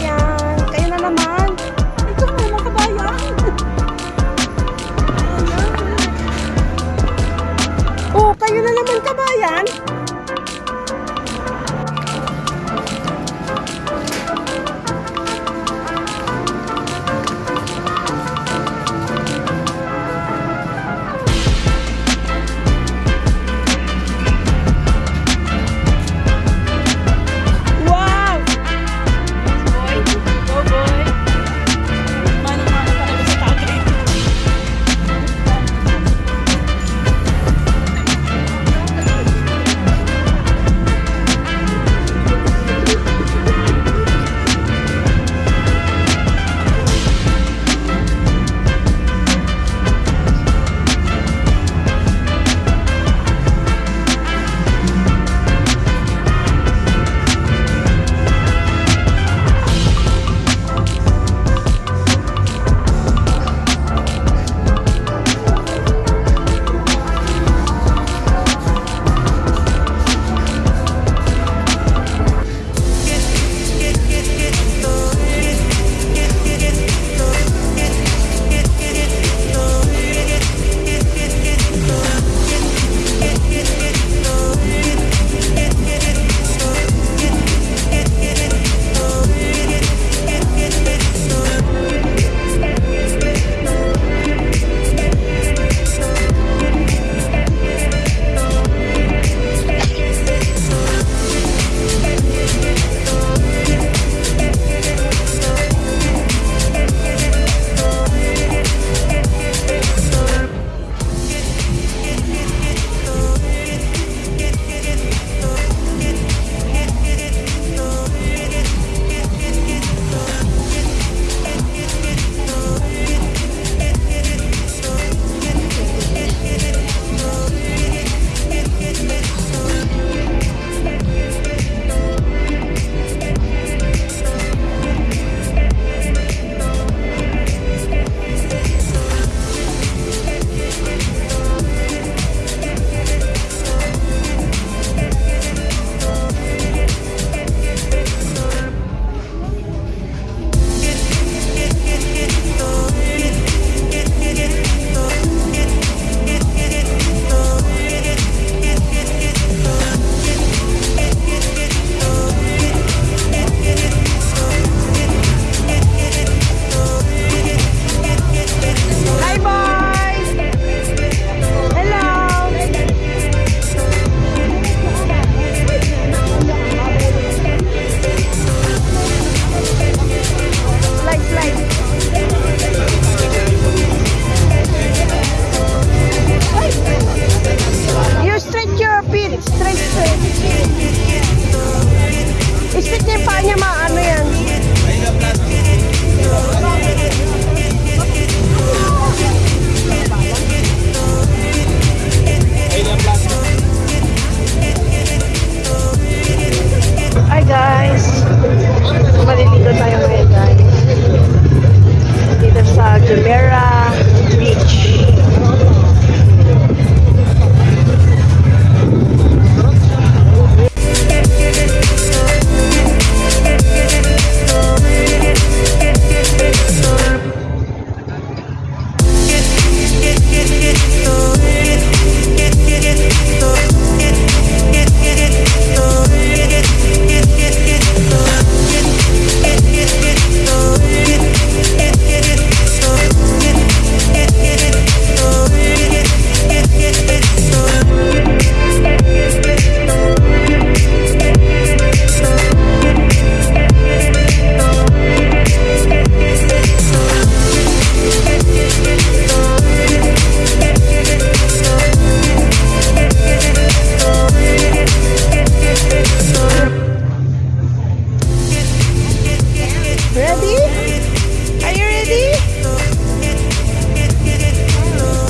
yeah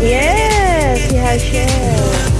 Yes, he has shares.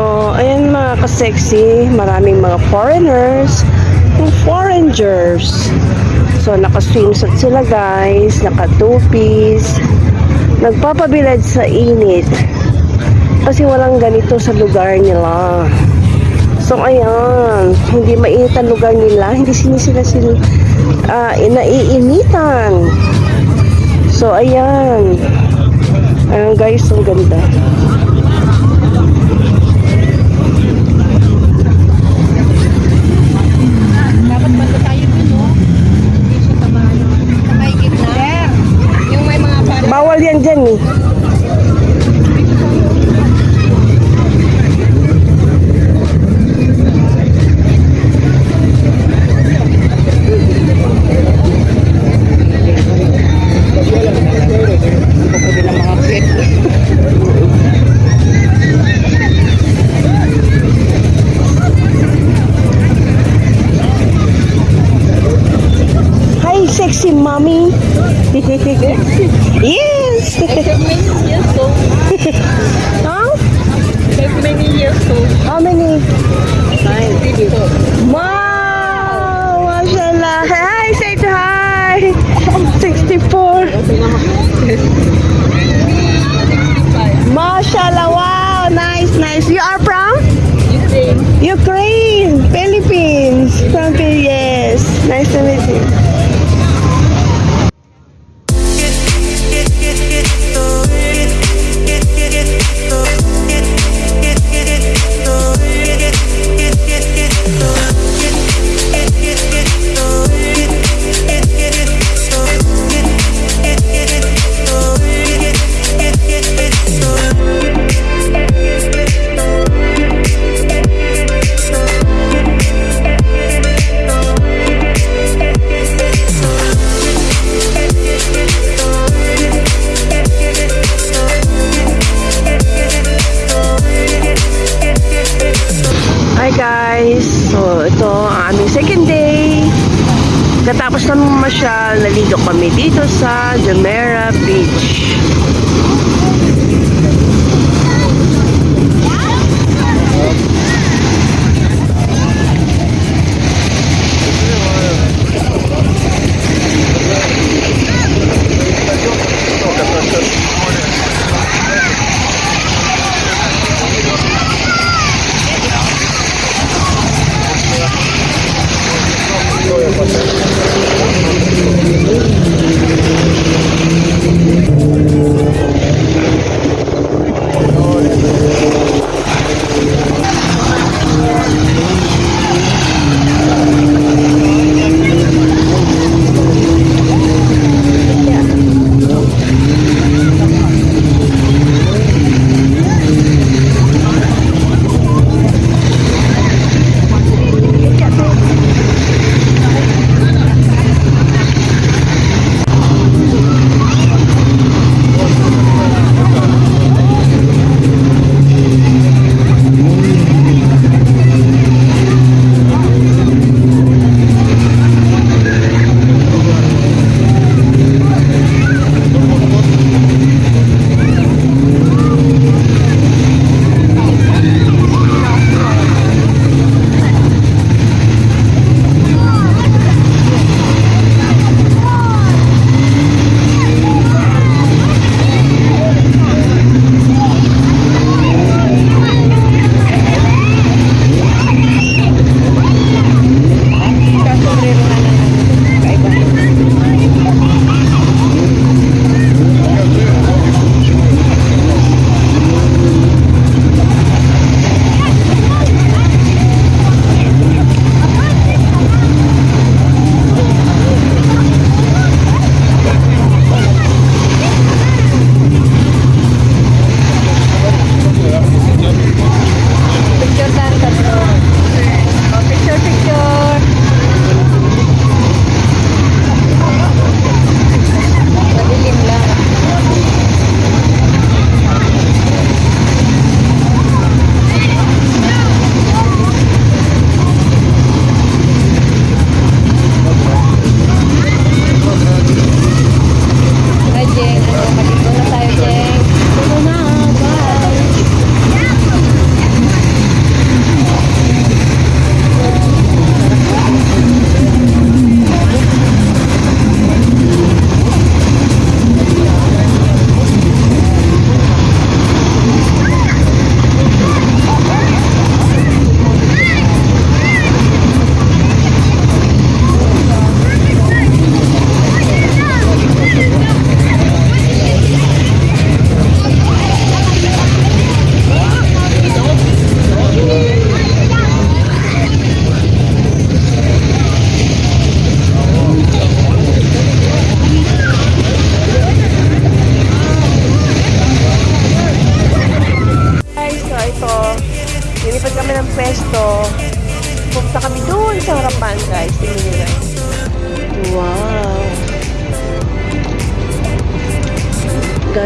So, ayan mga ka-sexy, maraming mga foreigners, yung foreigners. So, naka-swimsuit sila guys, naka-two-piece, nagpapabilad sa init. Kasi walang ganito sa lugar nila. So, ayan, hindi mainit ang lugar nila, hindi sini sila sila ah, naiinitan. So, ayan. Ayan guys, ang ganda. Yang. Nine. Wow! Mashallah. Hi, say to hi. 64. Mashallah. Wow. Nice, nice. You are from? Ukraine. Ukraine. Philippines. From Phil- Yes. Nice to meet you. Hi Katapos naman masyal, naligo kami dito sa Jumeirah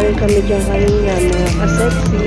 Galing kami dyan kanina, mga kasexy.